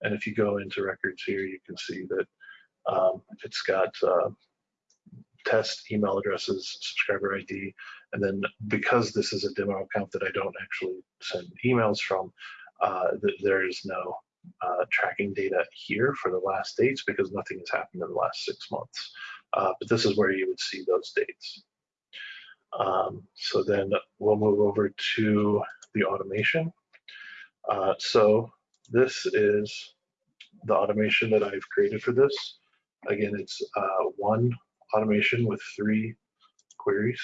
and if you go into records here, you can see that um, it's got uh, test email addresses, subscriber ID, and then because this is a demo account that I don't actually send emails from, uh, th there is no uh, tracking data here for the last dates because nothing has happened in the last six months. Uh, but this is where you would see those dates. Um, so then we'll move over to the automation. Uh, so this is the automation that I've created for this. Again, it's uh, one automation with three queries.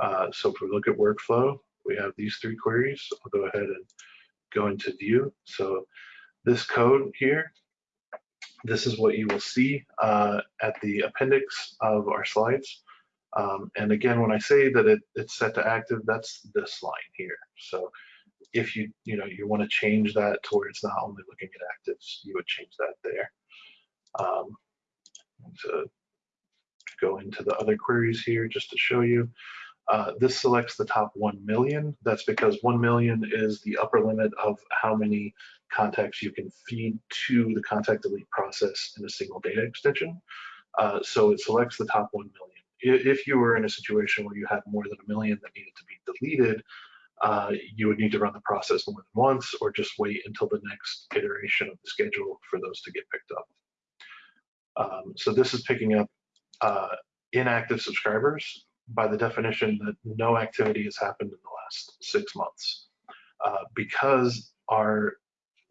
Uh, so if we look at workflow, we have these three queries. I'll go ahead and go into view. So this code here, this is what you will see uh, at the appendix of our slides. Um, and again, when I say that it, it's set to active, that's this line here. So if you, you know, you want to change that to where it's not only looking at actives, you would change that there. Um, to go into the other queries here just to show you. Uh, this selects the top 1 million. That's because 1 million is the upper limit of how many contacts you can feed to the contact delete process in a single data extension. Uh, so it selects the top 1 million. If you were in a situation where you had more than a million that needed to be deleted, uh, you would need to run the process more than once or just wait until the next iteration of the schedule for those to get picked up. Um, so this is picking up uh, inactive subscribers by the definition that no activity has happened in the last six months. Uh, because our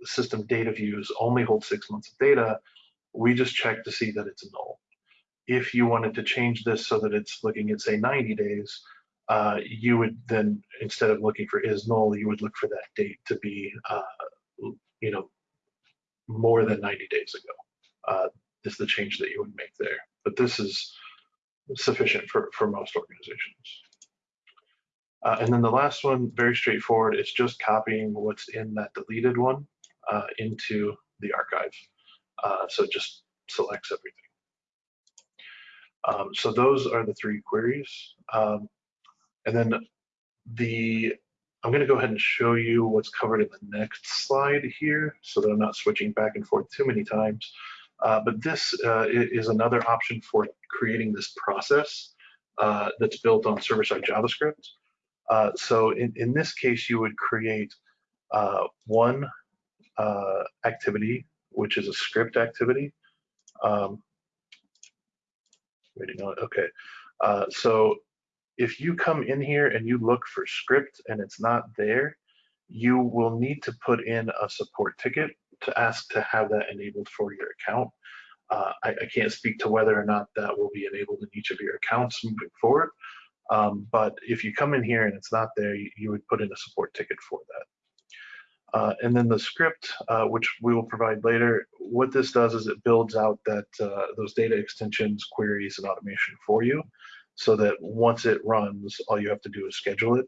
system data views only hold six months of data, we just check to see that it's null. If you wanted to change this so that it's looking at say 90 days, uh, you would then, instead of looking for is null, you would look for that date to be, uh, you know, more than 90 days ago, uh, is the change that you would make there. But this is sufficient for, for most organizations. Uh, and then the last one, very straightforward, it's just copying what's in that deleted one uh, into the archive. Uh, so it just selects everything. Um, so those are the three queries. Um, and then the, I'm gonna go ahead and show you what's covered in the next slide here so that I'm not switching back and forth too many times. Uh, but this uh, is another option for creating this process uh, that's built on server-side JavaScript. Uh, so in, in this case, you would create uh, one uh, activity, which is a script activity. Um, Waiting on. Okay. Uh, so if you come in here and you look for script and it's not there, you will need to put in a support ticket to ask to have that enabled for your account. Uh, I, I, can't speak to whether or not that will be enabled in each of your accounts moving forward. Um, but if you come in here and it's not there, you, you would put in a support ticket for that. Uh, and then the script, uh, which we will provide later, what this does is it builds out that uh, those data extensions, queries, and automation for you so that once it runs, all you have to do is schedule it.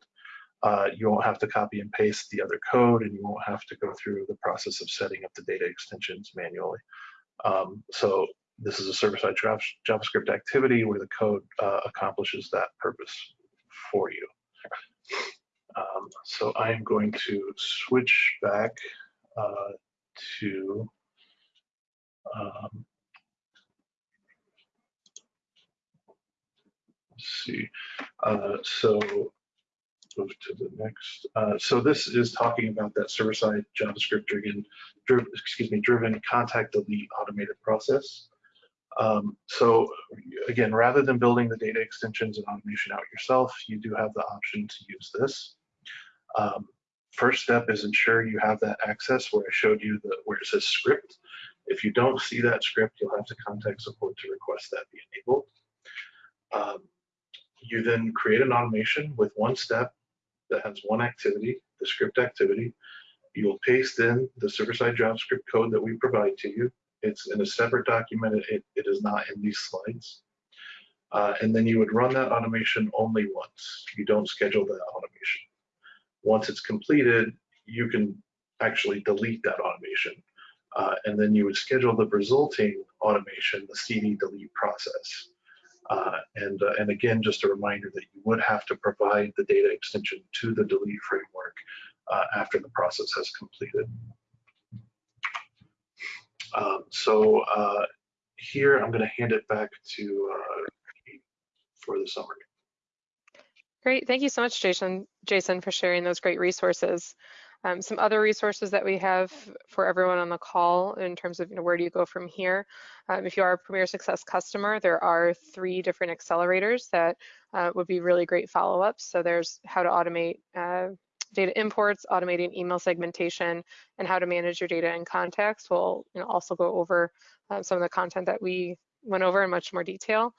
Uh, you won't have to copy and paste the other code and you won't have to go through the process of setting up the data extensions manually. Um, so this is a server-side JavaScript activity where the code uh, accomplishes that purpose for you. Um, so I am going to switch back uh, to um, let's see. Uh, so move to the next. Uh, so this is talking about that server-side JavaScript driven, excuse me, driven contact delete automated process. Um, so again, rather than building the data extensions and automation out yourself, you do have the option to use this. Um, first step is ensure you have that access where I showed you the where it says script. If you don't see that script, you'll have to contact support to request that be enabled. Um, you then create an automation with one step that has one activity, the script activity. You'll paste in the server-side JavaScript code that we provide to you. It's in a separate document. It, it is not in these slides. Uh, and then you would run that automation only once. You don't schedule that automation. Once it's completed, you can actually delete that automation. Uh, and then you would schedule the resulting automation, the CD delete process. Uh, and, uh, and again, just a reminder that you would have to provide the data extension to the delete framework uh, after the process has completed. Um, so uh, here, I'm going to hand it back to uh, for the summary. Great, thank you so much, Jason, Jason, for sharing those great resources. Um, some other resources that we have for everyone on the call in terms of you know, where do you go from here. Um, if you are a Premier Success customer, there are three different accelerators that uh, would be really great follow-ups. So there's how to automate uh, data imports, automating email segmentation, and how to manage your data in context. We'll you know, also go over uh, some of the content that we went over in much more detail.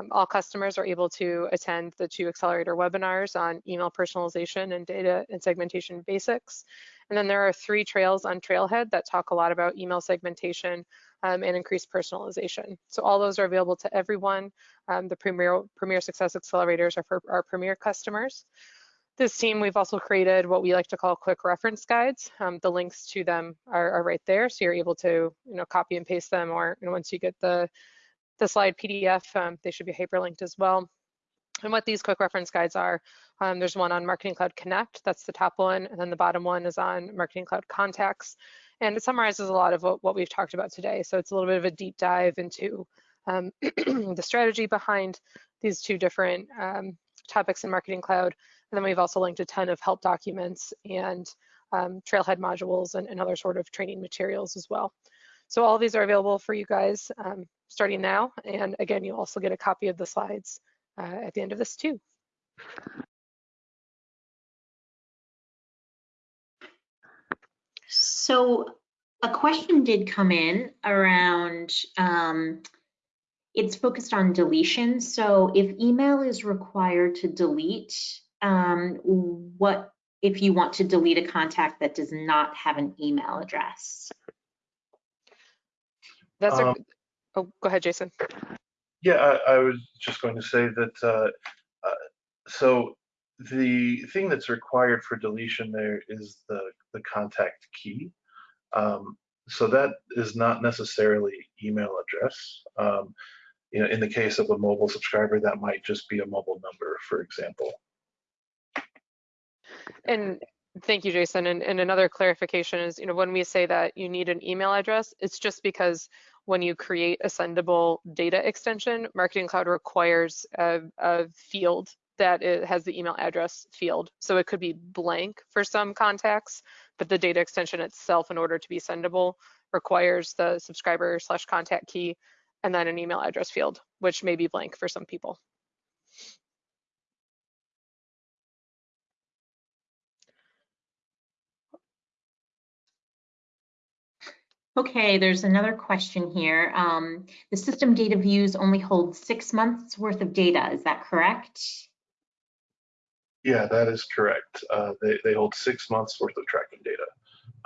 Um, all customers are able to attend the two accelerator webinars on email personalization and data and segmentation basics. And then there are three trails on Trailhead that talk a lot about email segmentation um, and increased personalization. So all those are available to everyone. Um, the Premier, Premier Success Accelerators are for our Premier customers. This team, we've also created what we like to call quick reference guides. Um, the links to them are, are, right there, so you're able to, you know, copy and paste them, or once you get the the slide PDF. Um, they should be hyperlinked as well. And what these quick reference guides are, um, there's one on Marketing Cloud Connect, that's the top one, and then the bottom one is on Marketing Cloud Contacts. And it summarizes a lot of what, what we've talked about today. So it's a little bit of a deep dive into um, [clears throat] the strategy behind these two different um, topics in Marketing Cloud. And then we've also linked a ton of help documents and um, Trailhead modules and, and, other sort of training materials as well. So all these are available for you guys um, starting now. And again, you'll also get a copy of the slides uh, at the end of this too. So a question did come in around, um, it's focused on deletion. So if email is required to delete, um, what if you want to delete a contact that does not have an email address? That's um, a, oh, go ahead, Jason. Yeah, I, I was just going to say that, uh, uh, so the thing that's required for deletion there is the, the contact key. Um, so that is not necessarily email address. Um, you know, in the case of a mobile subscriber, that might just be a mobile number, for example. And thank you, Jason. And, and another clarification is, you know, when we say that you need an email address, it's just because when you create a sendable data extension, Marketing Cloud requires a, a field that has the email address field. So it could be blank for some contacts, but the data extension itself, in order to be sendable, requires the subscriber slash contact key and then an email address field, which may be blank for some people. Okay, there's another question here. Um, the system data views only hold six months worth of data. Is that correct? Yeah, that is correct. Uh, they, they hold six months worth of tracking data.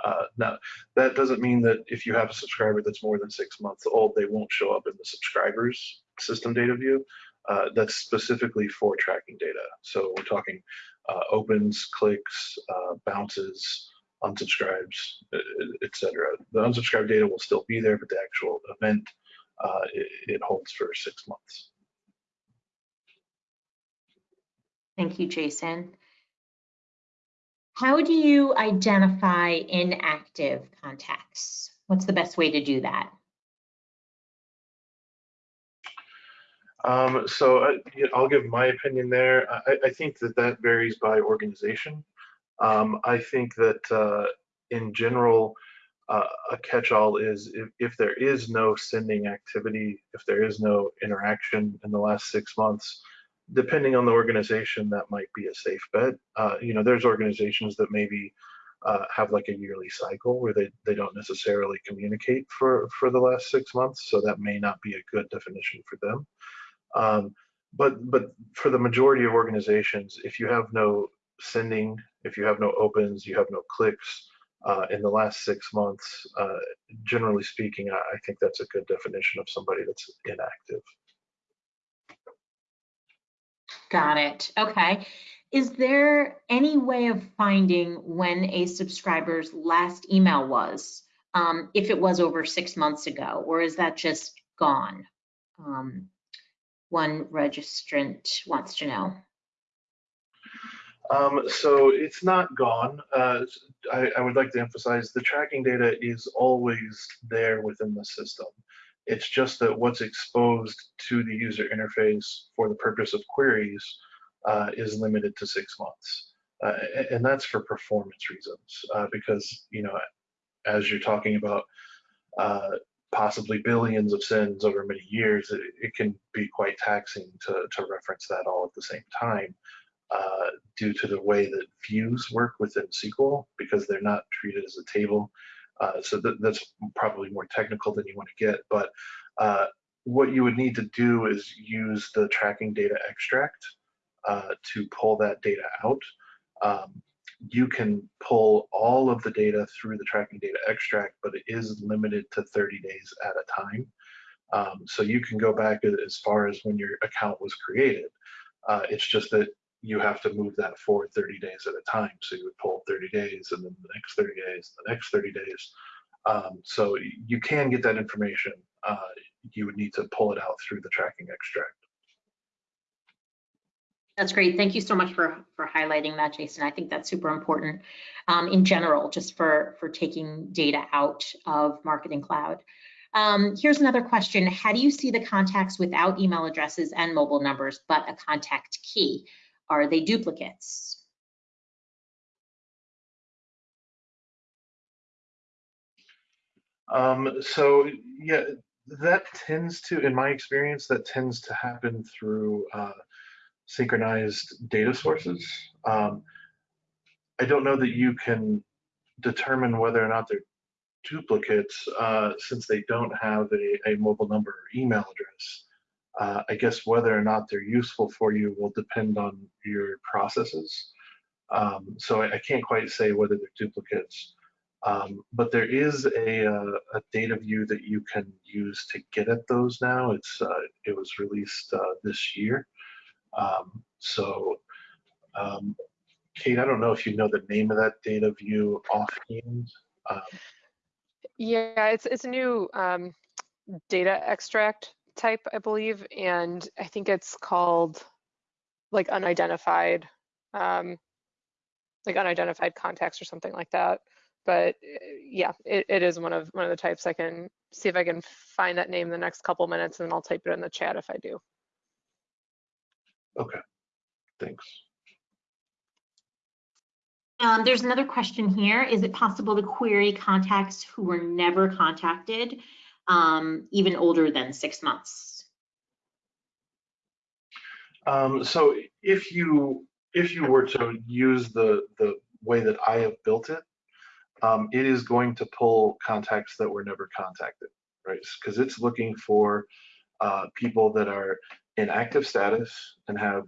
Uh, now, that doesn't mean that if you have a subscriber that's more than six months old, they won't show up in the subscribers system data view. Uh, that's specifically for tracking data. So we're talking uh, opens, clicks, uh, bounces, unsubscribes, etc. The unsubscribed data will still be there, but the actual event uh, it, it holds for six months. Thank you, Jason. How do you identify inactive contacts? What's the best way to do that? Um, so I, will give my opinion there. I, I, think that that varies by organization. Um, I think that uh, in general, uh, a catch-all is if, if, there is no sending activity, if there is no interaction in the last six months, depending on the organization, that might be a safe bet. Uh, you know, there's organizations that maybe uh, have like a yearly cycle where they, they don't necessarily communicate for, for the last six months, so that may not be a good definition for them. Um, but but for the majority of organizations, if you have no sending, if you have no opens, you have no clicks uh, in the last six months, uh, generally speaking, I, I think that's a good definition of somebody that's inactive. Got it. Okay. Is there any way of finding when a subscriber's last email was, um, if it was over six months ago, or is that just gone? Um, one registrant wants to know. Um, so it's not gone. Uh, I, I, would like to emphasize the tracking data is always there within the system. It's just that what's exposed to the user interface for the purpose of queries uh, is limited to six months. Uh, and that's for performance reasons, uh, because, you know, as you're talking about uh, possibly billions of sends over many years, it, it, can be quite taxing to, to reference that all at the same time uh, due to the way that views work within SQL because they're not treated as a table. Uh, so th that's probably more technical than you want to get, but uh, what you would need to do is use the tracking data extract uh, to pull that data out. Um, you can pull all of the data through the tracking data extract, but it is limited to 30 days at a time. Um, so you can go back as far as when your account was created. Uh, it's just that you have to move that forward 30 days at a time. So you would pull 30 days and then the next 30 days, the next 30 days. Um, so you can get that information. Uh, you would need to pull it out through the tracking extract. That's great. Thank you so much for, for highlighting that, Jason. I think that's super important um, in general, just for, for taking data out of Marketing Cloud. Um, here's another question. How do you see the contacts without email addresses and mobile numbers, but a contact key? Are they duplicates? Um, so yeah, that tends to, in my experience, that tends to happen through uh, synchronized data sources. Um, I don't know that you can determine whether or not they're duplicates uh, since they don't have a, a, mobile number or email address. Uh, I guess whether or not they're useful for you will depend on your processes. Um, so I, I, can't quite say whether they're duplicates. Um, but there is a, a, uh, a, data view that you can use to get at those now. It's uh, it was released uh, this year. Um, so, um, Kate, I don't know if you know the name of that data view offhand. Um, yeah, it's it's a new um, data extract type, I believe, and I think it's called like unidentified, um, like unidentified contacts or something like that. But yeah, it, it is one of one of the types. I can see if I can find that name in the next couple minutes, and I'll type it in the chat if I do. Okay, thanks. Um, there's another question here. Is it possible to query contacts who were never contacted? Um, even older than six months? Um, so if you if you were to use the the way that I have built it, um, it is going to pull contacts that were never contacted, right? Because it's looking for uh, people that are in active status and have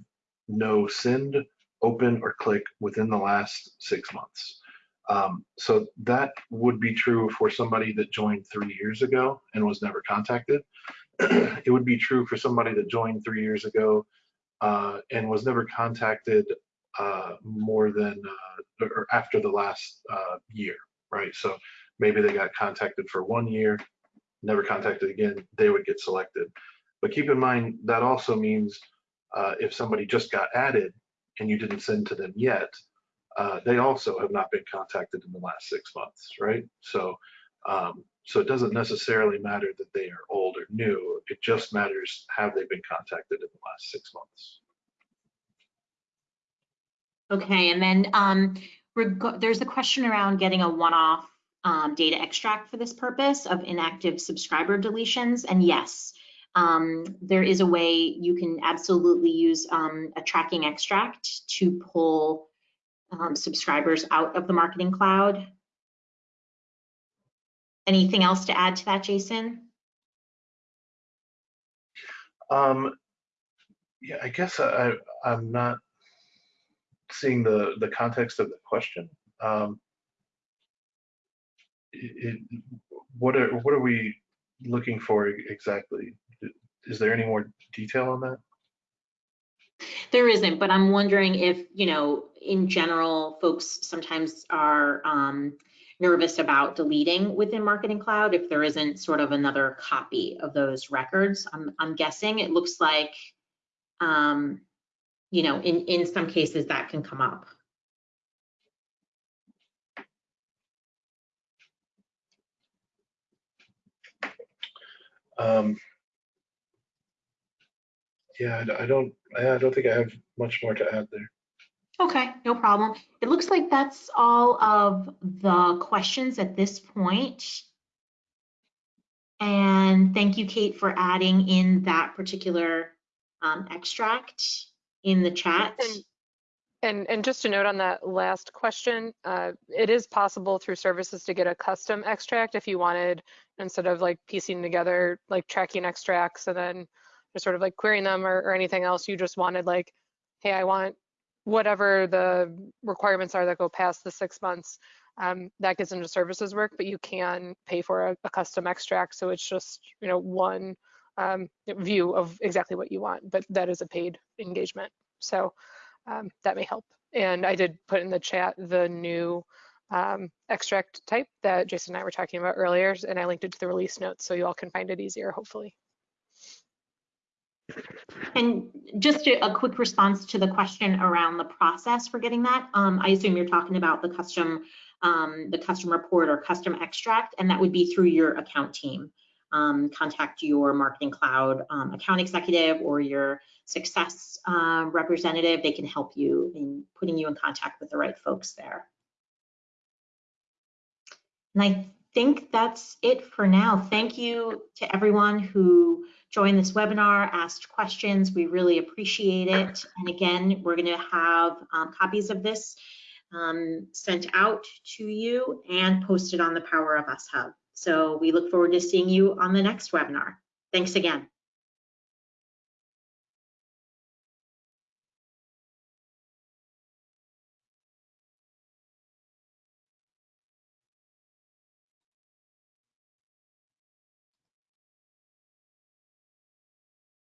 no send, open, or click within the last six months. Um, so that would be true for somebody that joined three years ago and was never contacted. [clears throat] it would be true for somebody that joined three years ago uh, and was never contacted uh, more than uh, or after the last uh, year, right? So maybe they got contacted for one year, never contacted again, they would get selected. But keep in mind that also means uh, if somebody just got added and you didn't send to them yet, uh, they also have not been contacted in the last six months, right? So, um, so it doesn't necessarily matter that they are old or new. It just matters have they been contacted in the last six months. Okay, and then um, there's a question around getting a one-off um, data extract for this purpose of inactive subscriber deletions. And yes, um, there is a way you can absolutely use um, a tracking extract to pull um, subscribers out of the marketing cloud. Anything else to add to that, Jason? Um, yeah, I guess I, I'm not seeing the the context of the question. Um, it, what are what are we looking for exactly? Is there any more detail on that? There isn't, but I'm wondering if, you know, in general, folks sometimes are um, nervous about deleting within Marketing Cloud if there isn't sort of another copy of those records. I'm, I'm guessing it looks like, um, you know, in, in some cases that can come up. Um, yeah, I, I don't, I don't think I have much more to add there. Okay, no problem. It looks like that's all of the questions at this point. And thank you, Kate, for adding in that particular um, extract in the chat. And, and, and just a note on that last question, uh, it is possible through services to get a custom extract if you wanted, instead of like piecing together like tracking extracts and then just sort of like querying them or, or anything else, you just wanted like, hey, I want whatever the requirements are that go past the six months, um, that gets into services work, but you can pay for a, a custom extract. So it's just, you know, one um, view of exactly what you want, but that is a paid engagement. So um, that may help. And I did put in the chat the new um, extract type that Jason and I were talking about earlier, and I linked it to the release notes so you all can find it easier, hopefully. And just a, a, quick response to the question around the process for getting that. Um, I assume you're talking about the custom, um, the custom report or custom extract, and that would be through your account team. Um, contact your Marketing Cloud um, account executive or your success uh, representative. They can help you in putting you in contact with the right folks there. And I think that's it for now. Thank you to everyone who joined this webinar, asked questions. We really appreciate it. And again, we're going to have um, copies of this um, sent out to you and posted on the Power of Us Hub. So we look forward to seeing you on the next webinar. Thanks again.